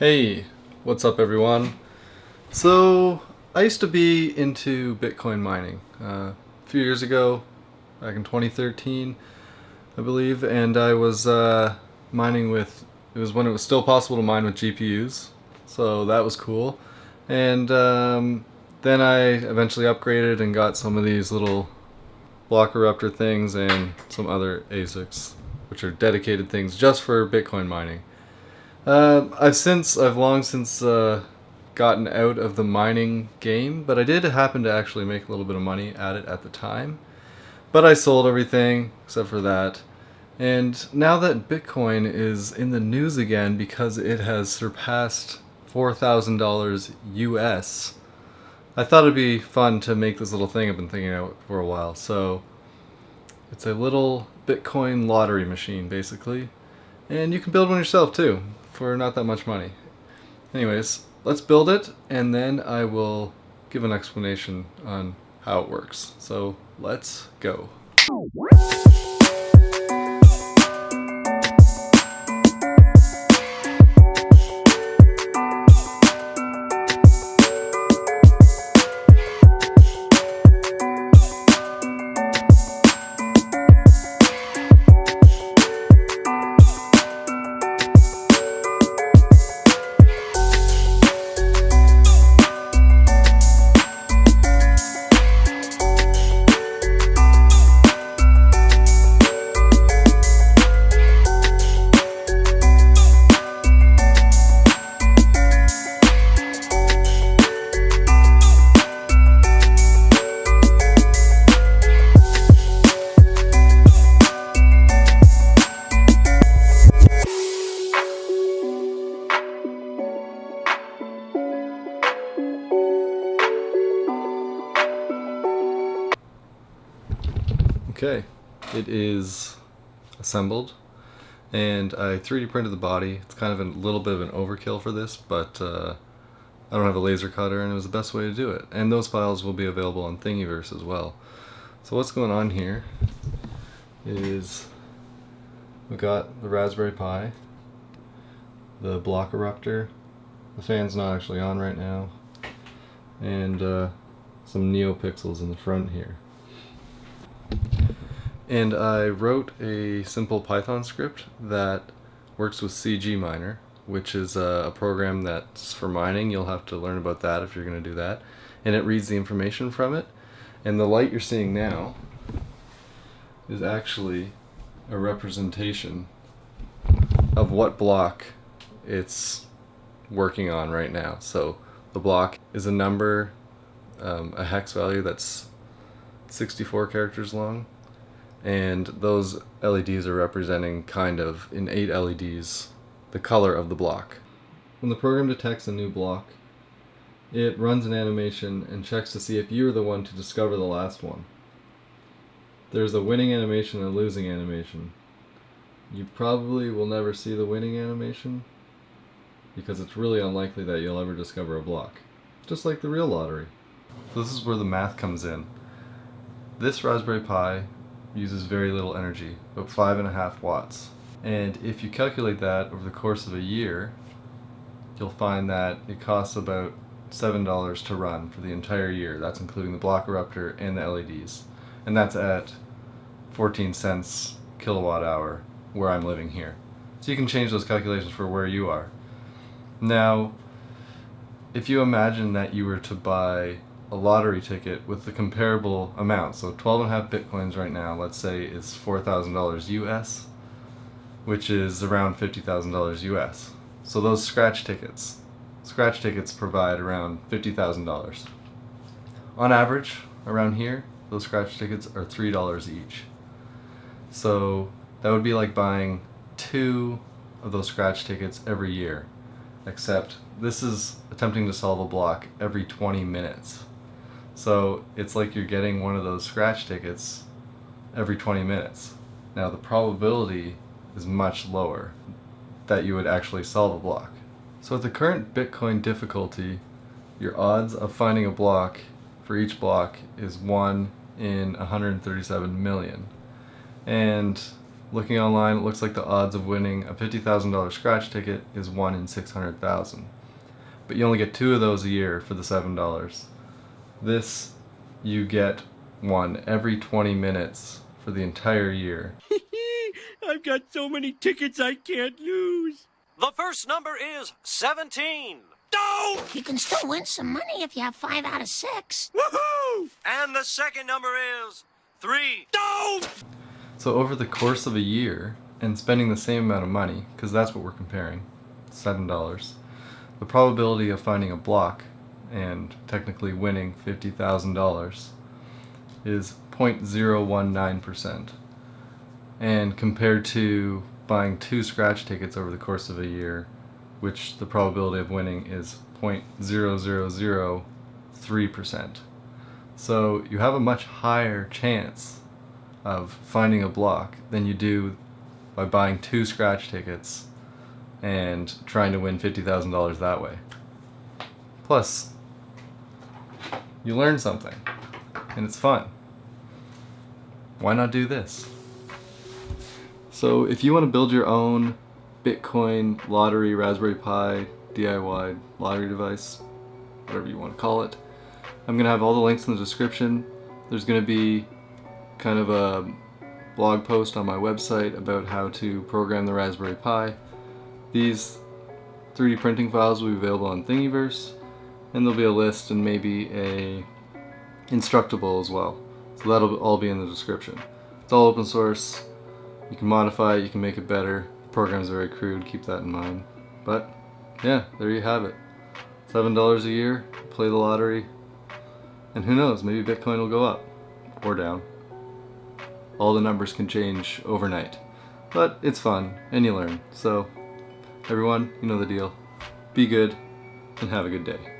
Hey, what's up everyone? So, I used to be into Bitcoin mining uh, a few years ago, back in 2013, I believe, and I was uh, mining with, it was when it was still possible to mine with GPUs, so that was cool. And um, then I eventually upgraded and got some of these little Block Erupter things and some other ASICs, which are dedicated things just for Bitcoin mining. Uh, I've since, I've long since uh, gotten out of the mining game, but I did happen to actually make a little bit of money at it at the time. But I sold everything except for that. And now that Bitcoin is in the news again because it has surpassed $4,000 US, I thought it'd be fun to make this little thing I've been thinking about for a while. So it's a little Bitcoin lottery machine, basically. And you can build one yourself too for not that much money. Anyways, let's build it and then I will give an explanation on how it works. So let's go. Okay, it is assembled and I 3D printed the body. It's kind of a little bit of an overkill for this, but uh, I don't have a laser cutter and it was the best way to do it. And those files will be available on Thingiverse as well. So what's going on here is we've got the Raspberry Pi, the Block Erupter, the fan's not actually on right now, and uh, some NeoPixels in the front here. And I wrote a simple Python script that works with CG Miner, which is a, program that's for mining. You'll have to learn about that if you're going to do that. And it reads the information from it. And the light you're seeing now is actually a representation of what block it's working on right now. So the block is a number, um, a hex value that's 64 characters long and those LEDs are representing kind of in eight LEDs the color of the block. When the program detects a new block it runs an animation and checks to see if you're the one to discover the last one. There's a winning animation and a losing animation. You probably will never see the winning animation because it's really unlikely that you'll ever discover a block. Just like the real lottery. So this is where the math comes in. This Raspberry Pi uses very little energy, about five and a half watts. And if you calculate that over the course of a year, you'll find that it costs about $7 to run for the entire year. That's including the Block Erupter and the LEDs. And that's at 14 cents kilowatt hour where I'm living here. So you can change those calculations for where you are. Now, if you imagine that you were to buy a lottery ticket with the comparable amount. So 12 and a half bitcoins right now, let's say is $4,000 US, which is around $50,000 US. So those scratch tickets, scratch tickets provide around $50,000. On average, around here, those scratch tickets are $3 each. So that would be like buying two of those scratch tickets every year, except this is attempting to solve a block every 20 minutes. So it's like you're getting one of those scratch tickets every 20 minutes. Now the probability is much lower that you would actually solve a block. So at the current Bitcoin difficulty, your odds of finding a block for each block is 1 in 137 million. And looking online, it looks like the odds of winning a $50,000 scratch ticket is 1 in 600,000. But you only get two of those a year for the $7. This, you get one every 20 minutes for the entire year. I've got so many tickets I can't lose. The first number is 17. No! You can still win some money if you have five out of six. Woohoo! And the second number is 3. No! So over the course of a year, and spending the same amount of money, because that's what we're comparing, $7, the probability of finding a block and technically winning $50,000 is 0.019%. And compared to buying two scratch tickets over the course of a year, which the probability of winning is 0.0003%. So you have a much higher chance of finding a block than you do by buying two scratch tickets and trying to win $50,000 that way. Plus, you learn something and it's fun. Why not do this? So if you want to build your own Bitcoin lottery Raspberry Pi DIY lottery device, whatever you want to call it, I'm going to have all the links in the description. There's going to be kind of a blog post on my website about how to program the Raspberry Pi. These 3D printing files will be available on Thingiverse, and there'll be a list and maybe a instructable as well. So that'll all be in the description. It's all open source. You can modify it, you can make it better. The program's very crude, keep that in mind. But yeah, there you have it. $7 a year, play the lottery, and who knows, maybe Bitcoin will go up or down. All the numbers can change overnight. But it's fun, and you learn. So, everyone, you know the deal. Be good, and have a good day.